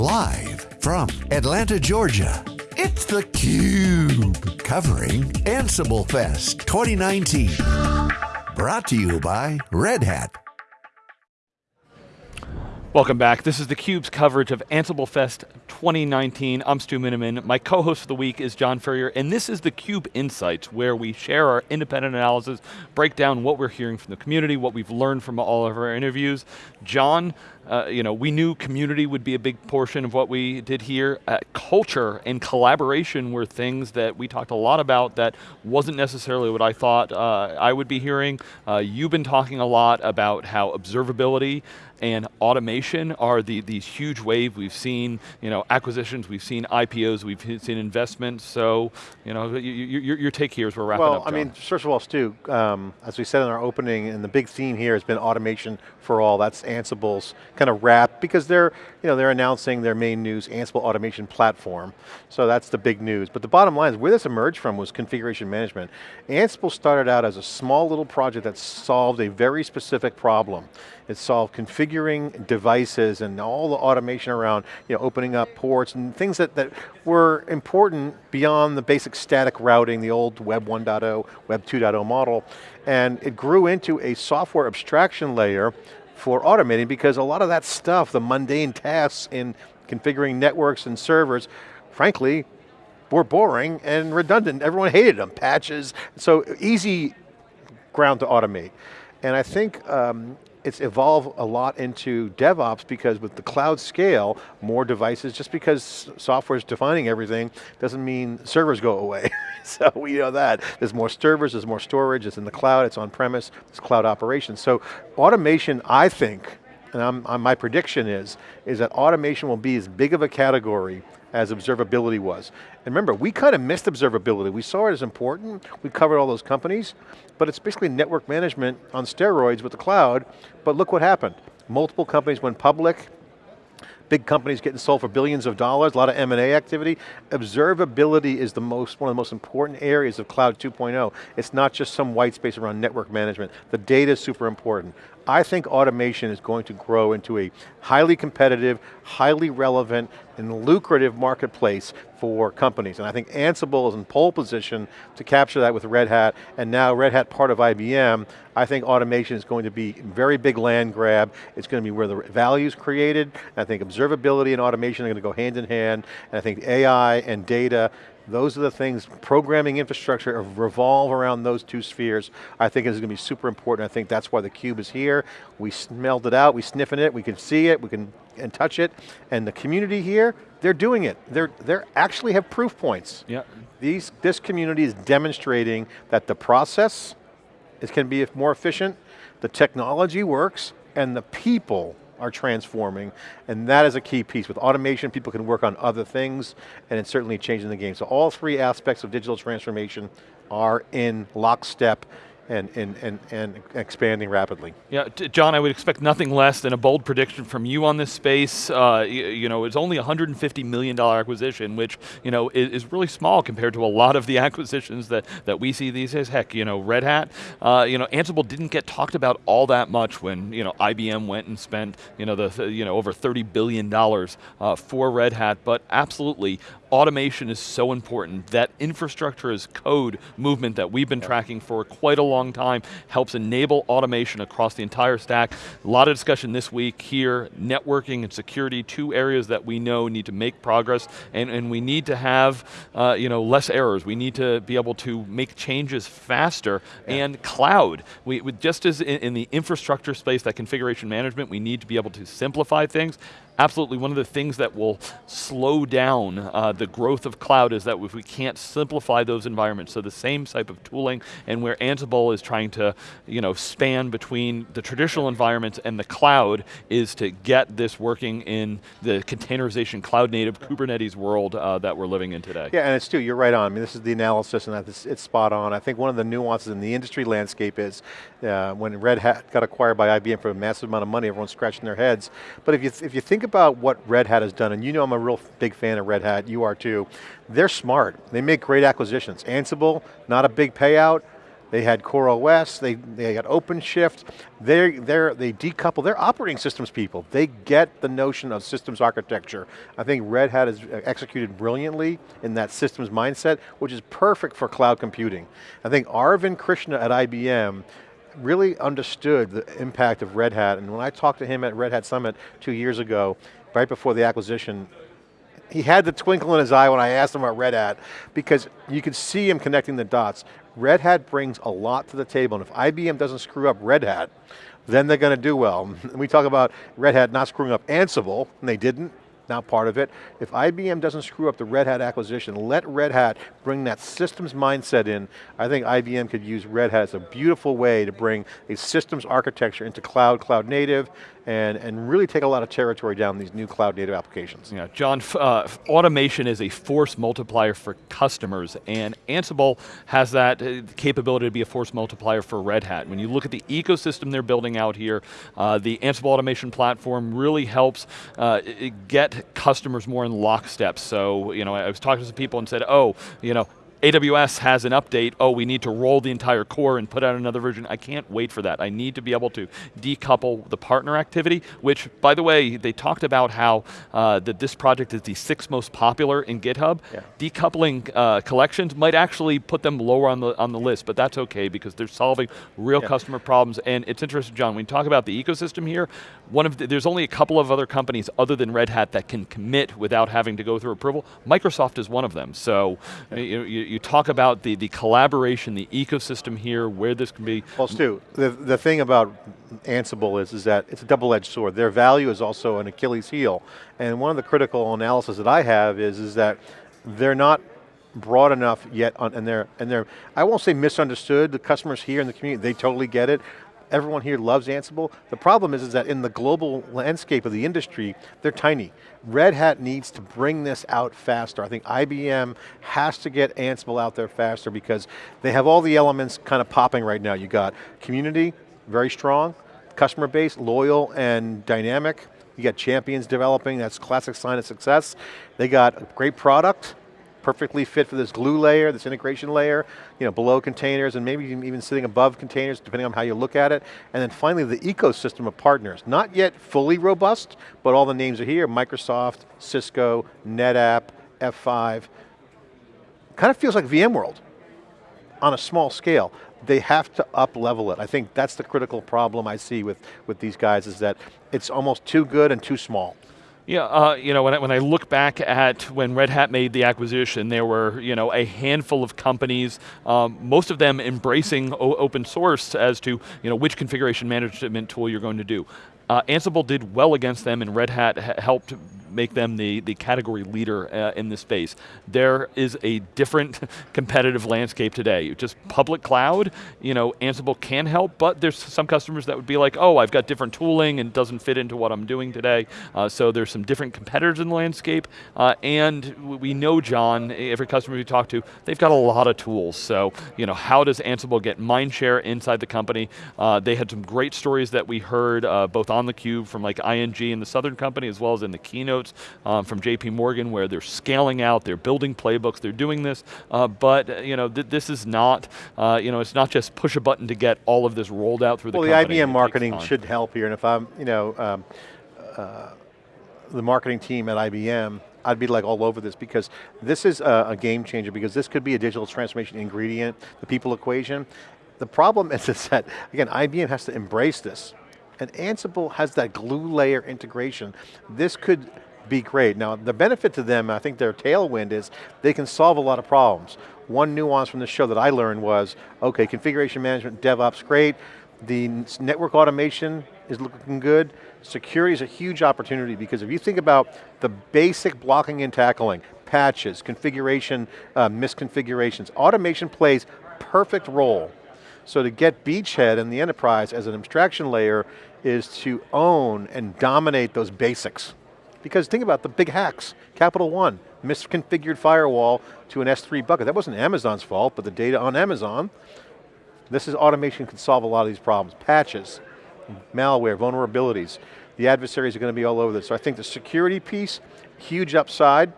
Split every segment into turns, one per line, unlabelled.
Live from Atlanta, Georgia, it's theCUBE. Covering Ansible Fest 2019. Brought to you by Red Hat.
Welcome back. This is theCUBE's coverage of Ansible Fest 2019. I'm Stu Miniman. My co-host for the week is John Furrier, and this is theCUBE Insights, where we share our independent analysis, break down what we're hearing from the community, what we've learned from all of our interviews. John, uh, you know, we knew community would be a big portion of what we did here. Uh, culture and collaboration were things that we talked a lot about that wasn't necessarily what I thought uh, I would be hearing. Uh, you've been talking a lot about how observability and automation are the, these huge wave. We've seen you know, acquisitions, we've seen IPOs, we've seen investments, so you know, your, your take here as we're wrapping
well,
up,
Well, I mean, first of all, Stu, um, as we said in our opening, and the big theme here has been automation for all, that's Ansible's kind of wrap, because they're, you know, they're announcing their main news, Ansible Automation Platform, so that's the big news. But the bottom line is, where this emerged from was configuration management. Ansible started out as a small little project that solved a very specific problem. It solved configuring devices and all the automation around you know, opening up ports and things that, that were important beyond the basic static routing, the old Web 1.0, Web 2.0 model. And it grew into a software abstraction layer for automating because a lot of that stuff, the mundane tasks in configuring networks and servers, frankly, were boring and redundant. Everyone hated them, patches. So easy ground to automate. And I think um, it's evolved a lot into DevOps because with the cloud scale, more devices, just because software is defining everything, doesn't mean servers go away. so we know that. There's more servers, there's more storage, it's in the cloud, it's on premise, it's cloud operations. So automation, I think, and I'm, I'm, my prediction is, is that automation will be as big of a category as observability was. And remember, we kind of missed observability. We saw it as important, we covered all those companies, but it's basically network management on steroids with the cloud, but look what happened. Multiple companies went public, big companies getting sold for billions of dollars, a lot of M&A activity. Observability is the most, one of the most important areas of Cloud 2.0. It's not just some white space around network management. The data is super important. I think automation is going to grow into a highly competitive, highly relevant, and lucrative marketplace for companies. And I think Ansible is in pole position to capture that with Red Hat, and now Red Hat part of IBM, I think automation is going to be very big land grab. It's going to be where the value is created. I think observability and automation are going to go hand in hand. And I think AI and data those are the things, programming infrastructure revolve around those two spheres. I think is going to be super important. I think that's why the cube is here. We smelled it out, we sniffing it, we can see it, we can and touch it. And the community here, they're doing it. They're, they're actually have proof points.
Yeah.
These, this community is demonstrating that the process is, can be more efficient, the technology works, and the people are transforming, and that is a key piece. With automation, people can work on other things, and it's certainly changing the game. So all three aspects of digital transformation are in lockstep and, and, and, and expanding rapidly.
Yeah, John, I would expect nothing less than a bold prediction from you on this space. Uh, you, you, know, it's only a $150 million acquisition, which you know, is, is, really small compared to a lot of the acquisitions that, that we see these days. Heck, you know, Red Hat, uh, you know, Ansible didn't get talked about all that much when you know, IBM went and spent you know, the, you know, over $30 billion uh, for Red Hat, but absolutely, automation is so important. That infrastructure as code movement that we've been tracking for quite a long time helps enable automation across the entire stack. A lot of discussion this week here, networking and security, two areas that we know need to make progress and, and we need to have uh, you know, less errors. We need to be able to make changes faster yeah. and cloud. We, just as in, in the infrastructure space, that configuration management, we need to be able to simplify things absolutely one of the things that will slow down uh, the growth of cloud is that if we can't simplify those environments, so the same type of tooling and where Ansible is trying to you know, span between the traditional environments and the cloud is to get this working in the containerization, cloud native, Kubernetes world uh, that we're living in today.
Yeah, and it's Stu, you're right on. I mean, this is the analysis and it's, spot on. I think one of the nuances in the industry landscape is uh, when Red Hat got acquired by IBM for a massive amount of money, everyone's scratching their heads. But if you, if you think about what Red Hat has done, and you know I'm a real big fan of Red Hat, you are too, they're smart. They make great acquisitions. Ansible, not a big payout, they had Core OS, they, they got OpenShift, they they're, they decouple, they're operating systems people. They get the notion of systems architecture. I think Red Hat has executed brilliantly in that systems mindset, which is perfect for cloud computing. I think Arvind Krishna at IBM really understood the impact of Red Hat, and when I talked to him at Red Hat Summit two years ago, right before the acquisition, he had the twinkle in his eye when I asked him about Red Hat, because you could see him connecting the dots. Red Hat brings a lot to the table, and if IBM doesn't screw up Red Hat, then they're going to do well. we talk about Red Hat not screwing up Ansible, and they didn't, not part of it. If IBM doesn't screw up the Red Hat acquisition, let Red Hat bring that systems mindset in, I think IBM could use Red Hat as a beautiful way to bring a systems architecture into cloud, cloud native, and, and really take a lot of territory down these new cloud native applications.
Yeah, John, uh, automation is a force multiplier for customers, and Ansible has that uh, capability to be a force multiplier for Red Hat. When you look at the ecosystem they're building out here, uh, the Ansible automation platform really helps uh, get customers more in lockstep. So, you know, I was talking to some people and said, oh, you know, AWS has an update, oh, we need to roll the entire core and put out another version. I can't wait for that. I need to be able to decouple the partner activity, which, by the way, they talked about how uh, that this project is the sixth most popular in GitHub. Yeah. Decoupling uh, collections might actually put them lower on the, on the list, but that's okay because they're solving real yeah. customer problems. And it's interesting, John, when you talk about the ecosystem here, one of the, there's only a couple of other companies other than Red Hat that can commit without having to go through approval. Microsoft is one of them. So yeah. you, you you talk about the, the collaboration, the ecosystem here, where this can be.
Well, Stu, the, the thing about Ansible is, is that it's a double-edged sword. Their value is also an Achilles heel. And one of the critical analysis that I have is, is that they're not broad enough yet on, and they're, and they're, I won't say misunderstood, the customers here in the community, they totally get it, everyone here loves Ansible. The problem is, is that in the global landscape of the industry, they're tiny. Red Hat needs to bring this out faster. I think IBM has to get Ansible out there faster because they have all the elements kind of popping right now. You got community, very strong, customer base, loyal and dynamic. You got champions developing, that's classic sign of success. They got a great product, perfectly fit for this glue layer, this integration layer, you know, below containers and maybe even sitting above containers depending on how you look at it. And then finally the ecosystem of partners. Not yet fully robust, but all the names are here, Microsoft, Cisco, NetApp, F5. Kind of feels like VMworld on a small scale. They have to up level it. I think that's the critical problem I see with, with these guys is that it's almost too good and too small.
Yeah, uh, you know, when I, when I look back at when Red Hat made the acquisition, there were, you know, a handful of companies, um, most of them embracing open source as to, you know, which configuration management tool you're going to do. Uh, Ansible did well against them and Red Hat helped make them the, the category leader uh, in this space. There is a different competitive landscape today. Just public cloud, you know, Ansible can help, but there's some customers that would be like, oh, I've got different tooling and doesn't fit into what I'm doing today. Uh, so there's some different competitors in the landscape. Uh, and we know, John, every customer we talk to, they've got a lot of tools. So, you know, how does Ansible get mind share inside the company? Uh, they had some great stories that we heard uh, both on the cube from like ING and the Southern Company as well as in the keynote notes um, from JP Morgan where they're scaling out, they're building playbooks, they're doing this, uh, but uh, you know, th this is not, uh, you know, it's not just push a button to get all of this rolled out through
well,
the
Well,
the
IBM marketing should help here, and if I'm, you know, um, uh, the marketing team at IBM, I'd be like all over this because this is a, a, game changer because this could be a digital transformation ingredient, the people equation. The problem is, is that, again, IBM has to embrace this. And Ansible has that glue layer integration. This could be great. Now, the benefit to them, I think their tailwind is they can solve a lot of problems. One nuance from the show that I learned was, okay, configuration management, DevOps, great. The network automation is looking good. Security is a huge opportunity because if you think about the basic blocking and tackling, patches, configuration, uh, misconfigurations, automation plays perfect role. So to get beachhead in the enterprise as an abstraction layer is to own and dominate those basics. Because think about the big hacks. Capital One, misconfigured firewall to an S3 bucket. That wasn't Amazon's fault, but the data on Amazon. This is automation can solve a lot of these problems. Patches, malware, vulnerabilities. The adversaries are going to be all over this. So I think the security piece, huge upside,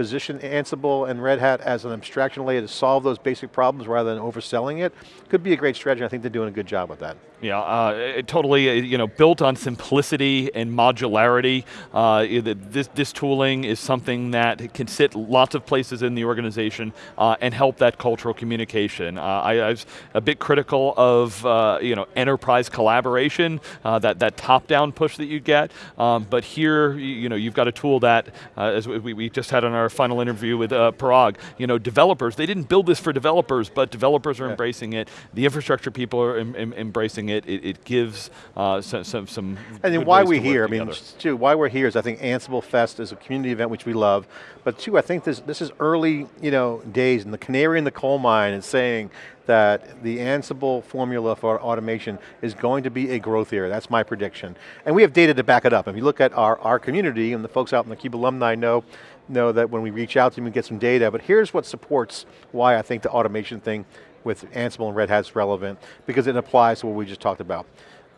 position Ansible and Red Hat as an abstraction layer to solve those basic problems rather than overselling it, could be a great strategy. I think they're doing a good job with that.
Yeah, uh, totally, uh, you know, built on simplicity and modularity. Uh, this, this tooling is something that can sit lots of places in the organization uh, and help that cultural communication. Uh, I, I, was a bit critical of, uh, you know, enterprise collaboration, that, that top-down push that you get, um, but here, you know, you've got a tool that, as we, we just had on our final interview with Parag, you know, developers, they didn't build this for developers, but developers are yeah. embracing it, the infrastructure people are em em embracing it, it, it gives uh, some, some, some
And then why we're here, I mean, two, why we're here is I think Ansible Fest is a community event which we love, but two, I think this, this is early you know, days and the canary in the coal mine is saying that the Ansible formula for automation is going to be a growth area, that's my prediction. And we have data to back it up. If you look at our, our community and the folks out in the CUBE alumni know, know that when we reach out to them and get some data, but here's what supports why I think the automation thing with Ansible and Red Hat is relevant because it applies to what we just talked about.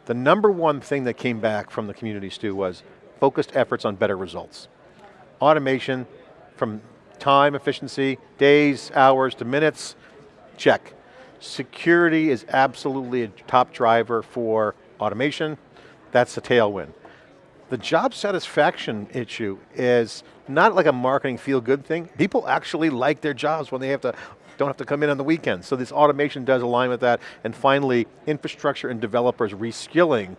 The number one thing that came back from the community, Stu, was focused efforts on better results. Automation from time efficiency, days, hours to minutes, check. Security is absolutely a top driver for automation. That's a tailwind. The job satisfaction issue is not like a marketing feel good thing. People actually like their jobs when they have to don't have to come in on the weekends. So this automation does align with that. And finally, infrastructure and developers reskilling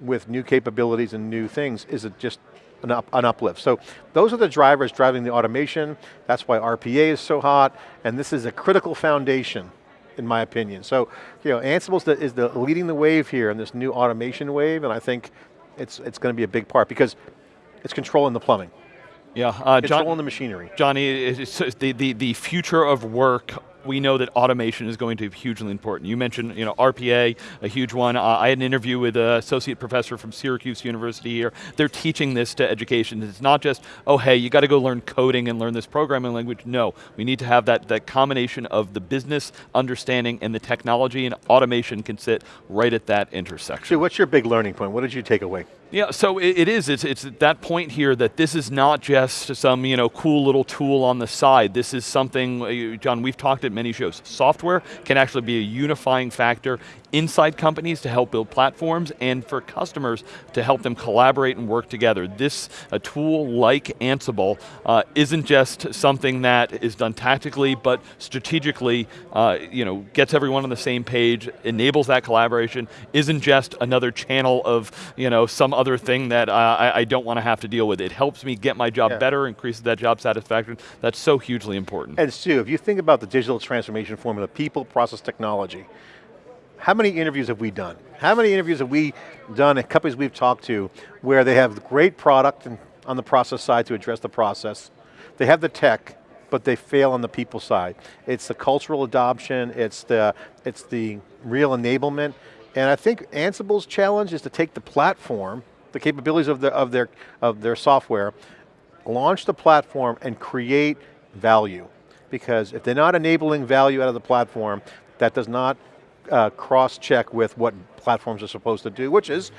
with new capabilities and new things is it just an, up, an uplift. So those are the drivers driving the automation. That's why RPA is so hot. And this is a critical foundation in my opinion. So, you know, Ansible is the, is the leading the wave here in this new automation wave, and I think it's, it's going to be a big part because it's controlling the plumbing.
Yeah, uh,
John, controlling the machinery.
Johnny, it's the, the, the future of work we know that automation is going to be hugely important. You mentioned you know, RPA, a huge one. Uh, I had an interview with an associate professor from Syracuse University here. They're teaching this to education. It's not just, oh hey, you got to go learn coding and learn this programming language. No, we need to have that, that combination of the business understanding and the technology and automation can sit right at that intersection.
So what's your big learning point? What did you take away?
Yeah, so it, it is, it's, it's that point here that this is not just some you know, cool little tool on the side. This is something, uh, John, we've talked at many shows. Software can actually be a unifying factor inside companies to help build platforms and for customers to help them collaborate and work together. This, a tool like Ansible, uh, isn't just something that is done tactically, but strategically, uh, you know, gets everyone on the same page, enables that collaboration, isn't just another channel of, you know, some other thing that uh, I, I, don't want to have to deal with. It helps me get my job yeah. better, increases that job satisfaction. That's so hugely important.
And Stu, if you think about the digital transformation formula, people, process, technology, how many interviews have we done? How many interviews have we done at companies we've talked to where they have great product and on the process side to address the process, they have the tech, but they fail on the people side. It's the cultural adoption, it's the, it's the real enablement, and I think Ansible's challenge is to take the platform, the capabilities of, the, of, their, of their software, launch the platform and create value. Because if they're not enabling value out of the platform, that does not uh, cross-check with what platforms are supposed to do, which is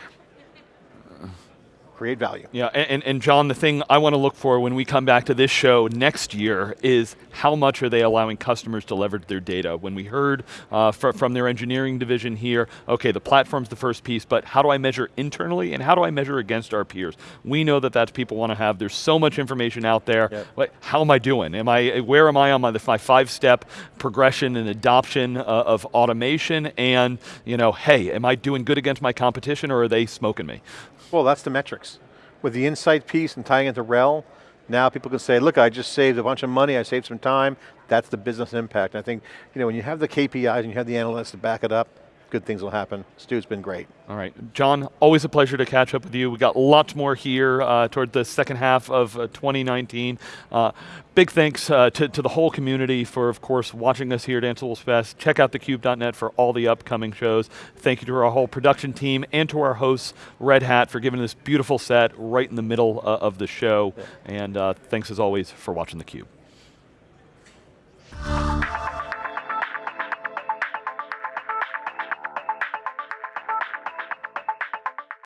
create value.
Yeah, and, and John, the thing I want to look for when we come back to this show next year is how much are they allowing customers to leverage their data? When we heard uh, fr from their engineering division here, okay, the platform's the first piece, but how do I measure internally and how do I measure against our peers? We know that that's people want to have, there's so much information out there. Yep. How am I doing? Am I, where am I on my, my five-step progression and adoption uh, of automation and, you know, hey, am I doing good against my competition or are they smoking me?
Well, that's the metrics. With the insight piece and tying into RHEL, now people can say, look, I just saved a bunch of money, I saved some time, that's the business impact. And I think, you know, when you have the KPIs and you have the analysts to back it up, good things will happen. Stu's been great.
All right, John, always a pleasure to catch up with you. We got lots more here uh, toward the second half of uh, 2019. Uh, big thanks uh, to, to the whole community for, of course, watching us here at Ansible's Fest. Check out thecube.net for all the upcoming shows. Thank you to our whole production team and to our hosts, Red Hat, for giving this beautiful set right in the middle uh, of the show. Yeah. And uh, thanks as always for watching theCUBE.